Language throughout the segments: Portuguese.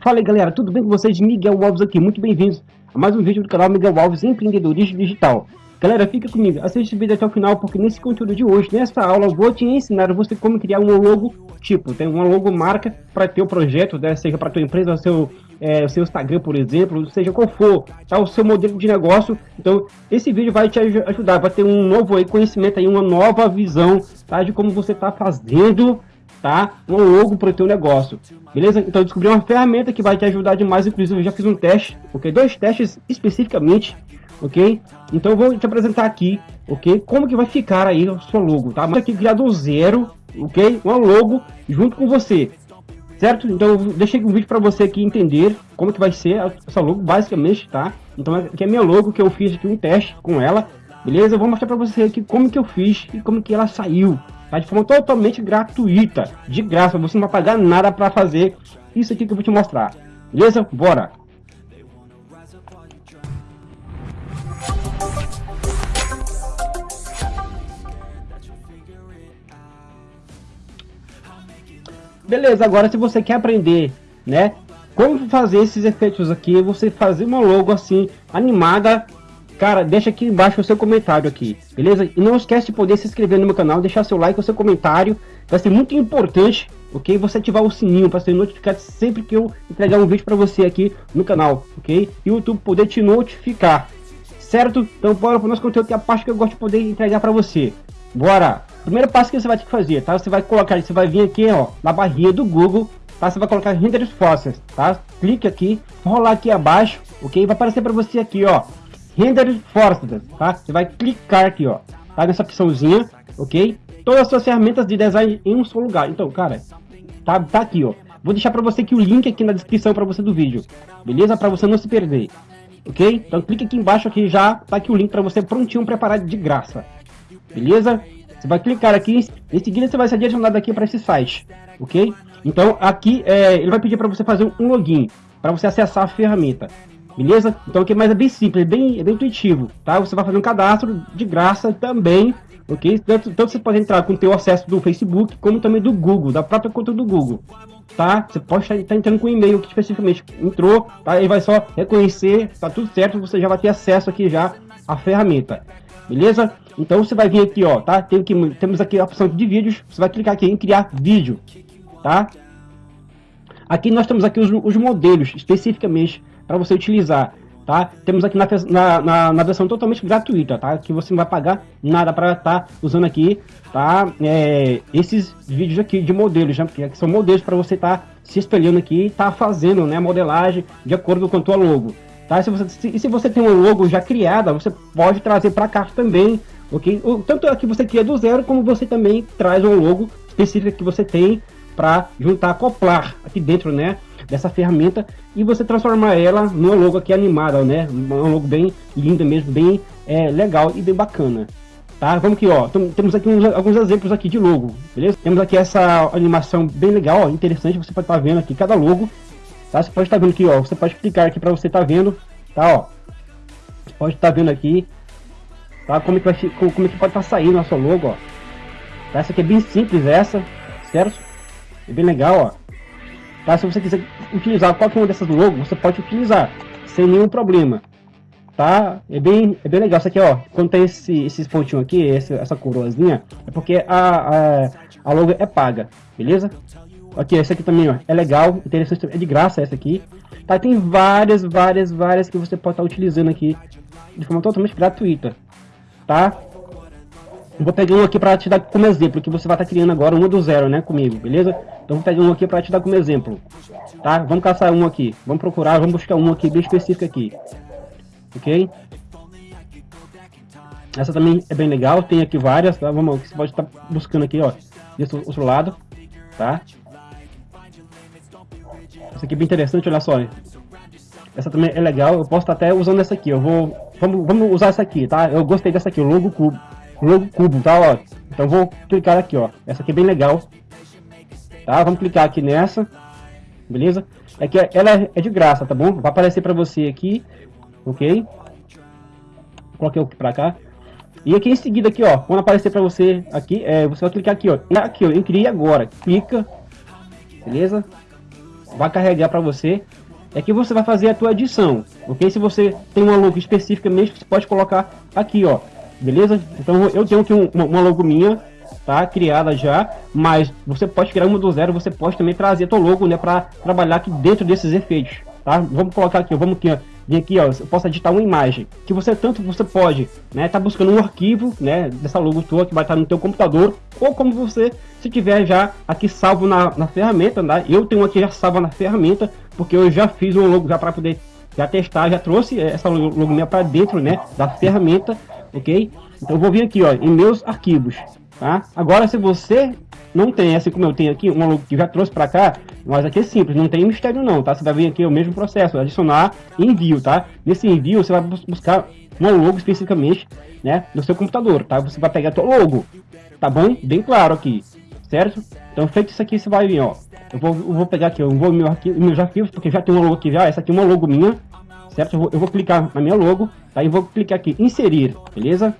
Fala aí galera, tudo bem com vocês? Miguel Alves aqui, muito bem-vindos a mais um vídeo do canal Miguel Alves Empreendedorismo Digital. Galera, fica comigo, assiste o vídeo até o final, porque nesse conteúdo de hoje, nessa aula, vou te ensinar você como criar um logo tipo, tem uma logo marca para teu projeto, né? seja para tua empresa, seu, é, seu Instagram, por exemplo, seja qual for, tá? o seu modelo de negócio. Então, esse vídeo vai te ajudar, vai ter um novo aí, conhecimento, aí, uma nova visão tá? de como você está fazendo tá? Um logo para o teu negócio, beleza? Então descobri uma ferramenta que vai te ajudar demais, inclusive eu já fiz um teste, ok? Dois testes especificamente ok? Então vou te apresentar aqui, ok? Como que vai ficar aí o seu logo, tá? Mas aqui criar do zero, ok? Uma logo junto com você, certo? Então eu deixei um vídeo para você aqui entender como que vai ser essa logo, basicamente, tá? Então aqui é minha logo que eu fiz aqui um teste com ela, beleza? Eu vou mostrar para você aqui como que eu fiz e como que ela saiu, tá? De forma totalmente gratuita, de graça, você não vai pagar nada para fazer isso aqui que eu vou te mostrar, beleza? Bora! Beleza, agora se você quer aprender, né, como fazer esses efeitos aqui, você fazer uma logo assim, animada, cara, deixa aqui embaixo o seu comentário aqui, beleza? E não esquece de poder se inscrever no meu canal, deixar seu like, o seu comentário, vai ser muito importante, ok? Você ativar o sininho para ser notificado sempre que eu entregar um vídeo para você aqui no canal, ok? E o YouTube poder te notificar, certo? Então bora para o nosso conteúdo que é a parte que eu gosto de poder entregar para você. Bora! Primeiro passo que você vai ter que fazer, tá? Você vai colocar, você vai vir aqui, ó, na barrinha do Google, tá? Você vai colocar Render Forces, tá? Clique aqui, rolar aqui abaixo, ok? Vai aparecer para você aqui, ó, Render Forces, tá? Você vai clicar aqui, ó, tá? Nessa opçãozinha, ok? Todas as suas ferramentas de design em um só lugar. Então, cara, tá, tá aqui, ó. Vou deixar para você aqui o link aqui na descrição para você do vídeo, beleza? Para você não se perder, ok? Então clique aqui embaixo aqui já tá aqui o link para você prontinho preparado de graça, beleza? Você vai clicar aqui, em seguida você vai ser direcionado aqui para esse site, ok? Então aqui é, ele vai pedir para você fazer um login, para você acessar a ferramenta, beleza? Então aqui mais é bem simples, bem, é bem intuitivo, tá? Você vai fazer um cadastro de graça também, ok? Tanto, tanto você pode entrar com o teu acesso do Facebook, como também do Google, da própria conta do Google, tá? Você pode estar entrando com e-mail que especificamente entrou, tá? Ele vai só reconhecer, tá tudo certo, você já vai ter acesso aqui já à ferramenta, beleza? Então você vai vir aqui, ó, tá? Tem aqui, temos aqui a opção de vídeos, você vai clicar aqui em criar vídeo, tá? Aqui nós temos aqui os, os modelos, especificamente, para você utilizar, tá? Temos aqui na, na, na, na, versão totalmente gratuita, tá? Que você não vai pagar nada para estar tá usando aqui, tá? É, esses vídeos aqui de modelos, né? Porque são modelos para você estar tá se espelhando aqui tá fazendo, né? Modelagem de acordo com a tua logo. Tá? Se você, se, se você tem um logo já criada, você pode trazer para cá também ok? Tanto aqui você cria do zero, como você também traz um logo específico que você tem para juntar, acoplar aqui dentro, né? Dessa ferramenta e você transformar ela numa logo aqui animada, né? Uma logo bem linda mesmo, bem é, legal e bem bacana. Tá? Vamos aqui, ó. Temos aqui uns, alguns exemplos aqui de logo, beleza? Temos aqui essa animação bem legal, ó, interessante. Você pode estar tá vendo aqui cada logo, tá? Você pode estar tá vendo aqui, ó. Você pode clicar aqui para você estar tá vendo, tá? Ó. Você pode estar tá vendo aqui Tá? Como, é que vai, como, é que pode estar tá saindo a sua logo, ó. Tá? Essa aqui é bem simples, essa, certo? É bem legal, ó. Tá? Se você quiser utilizar qualquer uma dessas logos, você pode utilizar, sem nenhum problema. Tá? É bem, é bem legal. Isso aqui, ó, quando tem esse, esses pontinhos aqui, esse, essa coroazinha, é porque a, a, a logo é paga, beleza? Aqui, essa aqui também, ó, é legal, interessante, é de graça essa aqui. Tá? Tem várias, várias, várias que você pode estar utilizando aqui de forma totalmente gratuita tá? vou pegar um aqui para te dar como exemplo, que você vai estar tá criando agora uma do zero, né, comigo, beleza? Então vou pegar um aqui para te dar como exemplo, tá? Vamos caçar um aqui, vamos procurar, vamos buscar um aqui bem específico aqui, ok? Essa também é bem legal, tem aqui várias, tá? Vamos, você pode estar tá buscando aqui, ó, desse outro lado, tá? Essa aqui é bem interessante, olha só, essa também é legal, eu posso estar até usando essa aqui, eu vou Vamos, vamos usar essa aqui, tá? Eu gostei dessa aqui, o logo cubo. Logo cubo, tá? Ó. Então vou clicar aqui, ó. Essa aqui é bem legal. Tá? Vamos clicar aqui nessa. Beleza? É que ela é de graça, tá bom? Vai aparecer para você aqui. Ok? Coloquei o pra cá. E aqui em seguida aqui, ó, quando aparecer para você aqui, é, você vai clicar aqui, ó, aqui, ó, em criar agora, clica, beleza? Vai carregar para você. É que você vai fazer a tua edição, ok? Se você tem uma logo específica mesmo, você pode colocar aqui, ó, beleza? Então eu tenho aqui um, uma logo minha, tá criada já, mas você pode criar uma do zero, você pode também trazer a tua logo, né, para trabalhar aqui dentro desses efeitos, tá? Vamos colocar aqui, vamos aqui, ó, vir aqui, ó, eu posso editar uma imagem, que você tanto você pode, né, tá buscando um arquivo, né, dessa logo tua que vai estar no teu computador, ou como você, se tiver já aqui salvo na, na ferramenta, né, eu tenho aqui já salvo na ferramenta, porque eu já fiz um logo já para poder já testar, já trouxe essa logo minha para dentro, né, da ferramenta, ok? Então vou vir aqui, ó, em meus arquivos, tá? Agora se você não tem, assim como eu tenho aqui, um logo que já trouxe para cá, mas aqui é simples, não tem mistério não, tá? Você vai vir aqui o mesmo processo, adicionar envio, tá? Nesse envio você vai buscar uma logo especificamente, né, no seu computador, tá? Você vai pegar tua logo, tá bom? Bem claro aqui, certo? Então feito isso aqui, você vai vir, ó. Eu vou, eu vou pegar aqui, eu vou meu arquivo, meus arquivos, porque já tem uma logo aqui já, essa aqui é uma logo minha, certo? Eu vou, eu vou clicar na minha logo, tá? E vou clicar aqui, inserir, beleza?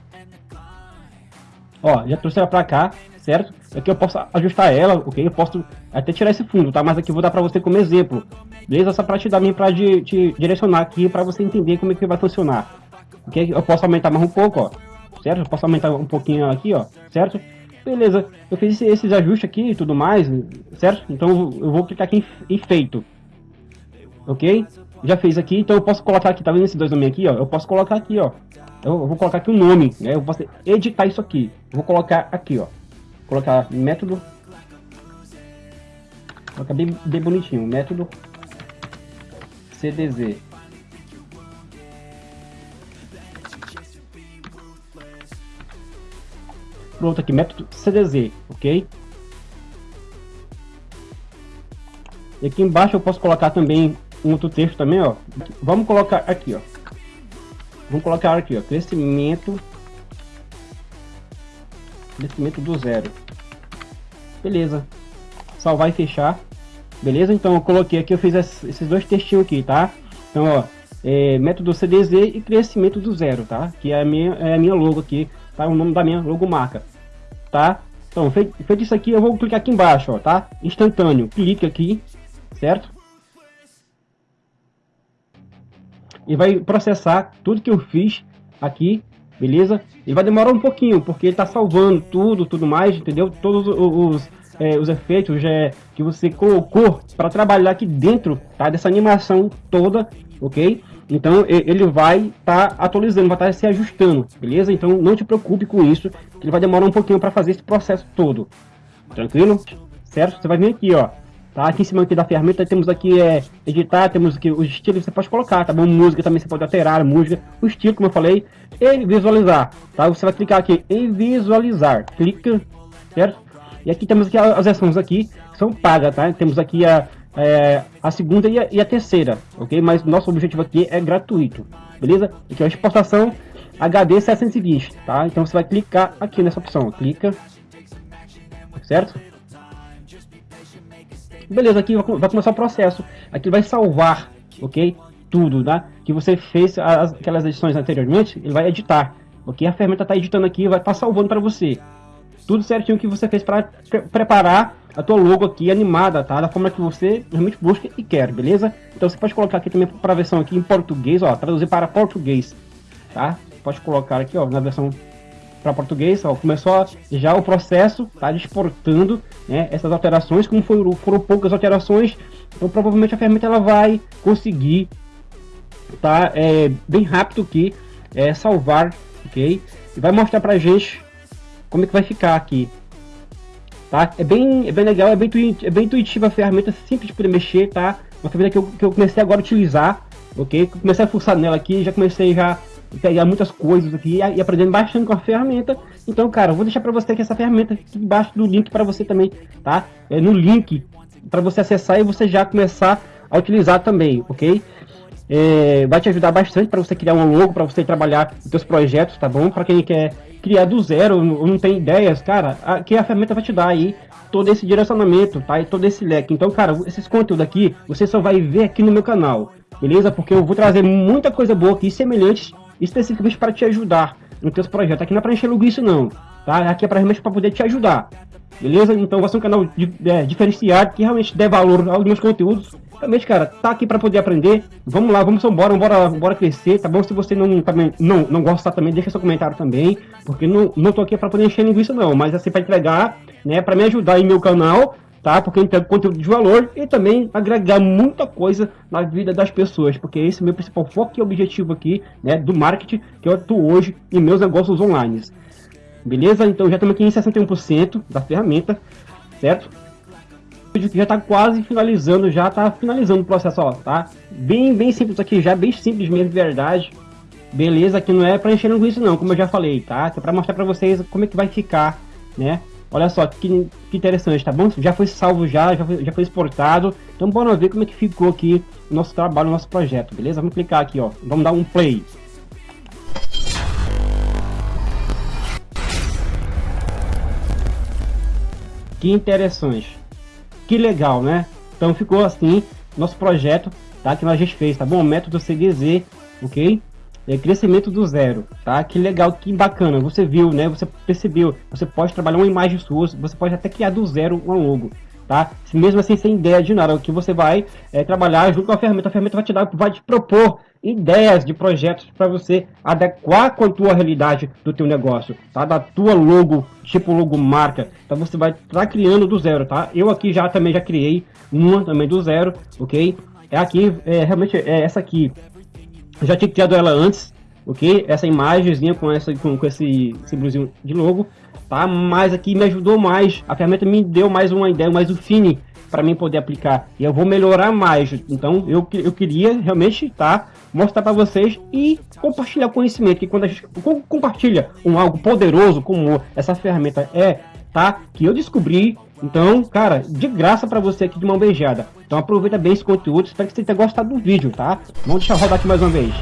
Ó, já trouxe ela pra cá, certo? Aqui eu posso ajustar ela, ok? Eu posso até tirar esse fundo, tá? Mas aqui eu vou dar para você como exemplo, beleza? Só para te dar para te, te direcionar aqui para você entender como é que vai funcionar. Ok? Eu posso aumentar mais um pouco, ó, certo? Eu posso aumentar um pouquinho aqui, ó, certo? Beleza, eu fiz esses ajustes aqui e tudo mais, certo? Então eu vou clicar aqui em feito, ok? Já fez aqui, então eu posso colocar aqui, tá vendo esses dois nomes aqui, ó? Eu posso colocar aqui, ó. Eu vou colocar aqui o um nome, né? Eu posso editar isso aqui. Eu vou colocar aqui, ó colocar método colocar bem, bem bonitinho método CDZ pronto aqui método CDZ ok e aqui embaixo eu posso colocar também um outro texto também ó vamos colocar aqui ó vamos colocar aqui ó crescimento crescimento do zero. Beleza. Salvar e fechar. Beleza? Então eu coloquei aqui, eu fiz esses dois textinhos aqui, tá? Então, ó, é, método CDZ e crescimento do zero, tá? Que é a minha, é a minha logo aqui, tá? O nome da minha logo marca, tá? Então, feito, feito isso aqui, eu vou clicar aqui embaixo, ó, tá? Instantâneo. Clique aqui, certo? E vai processar tudo que eu fiz aqui beleza? E vai demorar um pouquinho, porque ele tá salvando tudo, tudo mais, entendeu? Todos os, é, os efeitos é, que você colocou para trabalhar aqui dentro, tá? Dessa animação toda, ok? Então ele vai estar tá atualizando, vai estar tá se ajustando, beleza? Então não te preocupe com isso, que ele vai demorar um pouquinho para fazer esse processo todo, tranquilo? Certo? Você vai vir aqui, ó, Tá? Aqui em cima aqui da ferramenta temos aqui é, editar, temos aqui os estilos que você pode colocar, tá bom? Música também você pode alterar, música, o estilo, como eu falei, e visualizar, tá? Você vai clicar aqui em visualizar, clica, certo? E aqui temos aqui as versões aqui, que são pagas, tá? Temos aqui a, é, a segunda e a, e a, terceira, ok? Mas nosso objetivo aqui é gratuito, beleza? Aqui é a exportação HD 720, tá? Então você vai clicar aqui nessa opção, clica, certo? Beleza, aqui vai começar o processo. Aqui vai salvar, ok? Tudo, né? Que você fez as, aquelas edições anteriormente, ele vai editar. Ok? A ferramenta está editando aqui, vai estar tá salvando para você. Tudo certinho que você fez para pre preparar a tua logo aqui animada, tá? Da forma que você realmente busca e quer, beleza? Então você pode colocar aqui também para a versão aqui em português, ó, traduzir para português, tá? Pode colocar aqui, ó, na versão para português, ó, começou já o processo, tá exportando né, essas alterações, como foram, foram poucas alterações, então provavelmente a ferramenta ela vai conseguir tá é, bem rápido que é, salvar, ok? E vai mostrar pra gente como é que vai ficar aqui, tá? É bem, é bem legal, é bem, é bem intuitiva a ferramenta, simples poder mexer, tá? Uma ferramenta que eu, que eu comecei agora a utilizar, ok? Comecei a fuçar nela aqui, já comecei já pegar muitas coisas aqui e aprendendo bastante com a ferramenta. Então, cara, eu vou deixar para você aqui essa ferramenta aqui embaixo do link para você também, tá? É no link para você acessar e você já começar a utilizar também, ok? É, vai te ajudar bastante para você criar um logo, para você trabalhar os seus projetos, tá bom? Para quem quer criar do zero, ou não tem ideias, cara, aqui a ferramenta vai te dar aí todo esse direcionamento, tá? E todo esse leque. Então, cara, esses conteúdos aqui, você só vai ver aqui no meu canal, beleza? Porque eu vou trazer muita coisa boa aqui, semelhante especificamente para te ajudar, nos teus projetos. Aqui não é para encher linguiça não, tá? Aqui é para realmente para poder te ajudar. Beleza? Então vai ser um canal é, diferenciado que realmente dê valor aos meus conteúdos. Realmente, cara, tá aqui para poder aprender. Vamos lá, vamos embora, bora, bora crescer, tá bom? Se você não também não não gosta também, deixa seu comentário também, porque não não tô aqui para poder encher linguiça não, mas assim para entregar, né, para me ajudar em meu canal tá? Porque eu conteúdo de valor e também agregar muita coisa na vida das pessoas, porque esse é o meu principal foco e objetivo aqui, né, do marketing que eu atuo hoje em meus negócios online. Beleza? Então já estamos aqui em 61% da ferramenta, certo? Que já está quase finalizando, já está finalizando o processo, ó, tá? Bem, bem simples aqui, já bem simples mesmo, de verdade. Beleza? Que não é para encher isso não, como eu já falei, tá? É para mostrar para vocês como é que vai ficar, né? Olha só que, que interessante, tá bom? Já foi salvo já, já foi, já foi exportado. Então bora ver como é que ficou aqui o nosso trabalho, o nosso projeto, beleza? Vamos clicar aqui, ó. Vamos dar um play. Que interessante. Que legal, né? Então ficou assim nosso projeto, tá? Que a gente fez, tá bom? Método CDZ, ok? É, crescimento do zero, tá? Que legal, que bacana, você viu, né? Você percebeu, você pode trabalhar uma imagem sua, você pode até criar do zero um logo, tá? Mesmo assim, sem ideia de nada, o que você vai é, trabalhar junto com a ferramenta, a ferramenta vai te dar, vai te propor ideias de projetos para você adequar com a tua realidade do teu negócio, tá? Da tua logo, tipo logo marca, então você vai estar tá criando do zero, tá? Eu aqui já também já criei uma também do zero, ok? É aqui, é, realmente é essa aqui, eu já tinha criado ela antes, ok? Essa imagenzinha com, essa, com, com esse símbolozinho de logo, tá? Mas aqui me ajudou mais, a ferramenta me deu mais uma ideia, mais um fine para mim poder aplicar. E eu vou melhorar mais. Então eu, eu queria realmente tá, mostrar para vocês e compartilhar conhecimento. Que quando a gente compartilha um algo poderoso como essa ferramenta é, tá? Que eu descobri então, cara, de graça para você aqui de mão beijada. Então aproveita bem esse conteúdo, espero que você tenha gostado do vídeo, tá? Vamos deixar rodar aqui mais uma vez.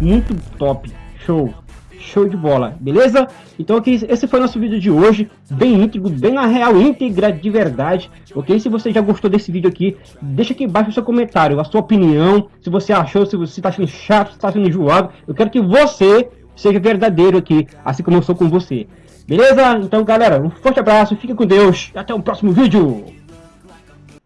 Muito top, show, show de bola, beleza? Então aqui, esse foi nosso vídeo de hoje, bem íntegro, bem na real, íntegra de verdade, ok? Se você já gostou desse vídeo aqui, deixa aqui embaixo o seu comentário, a sua opinião, se você achou, se você tá achando chato, se tá achando enjoado, eu quero que você seja verdadeiro aqui, assim como eu sou com você. Beleza? Então, galera, um forte abraço, fique com Deus e até o próximo vídeo.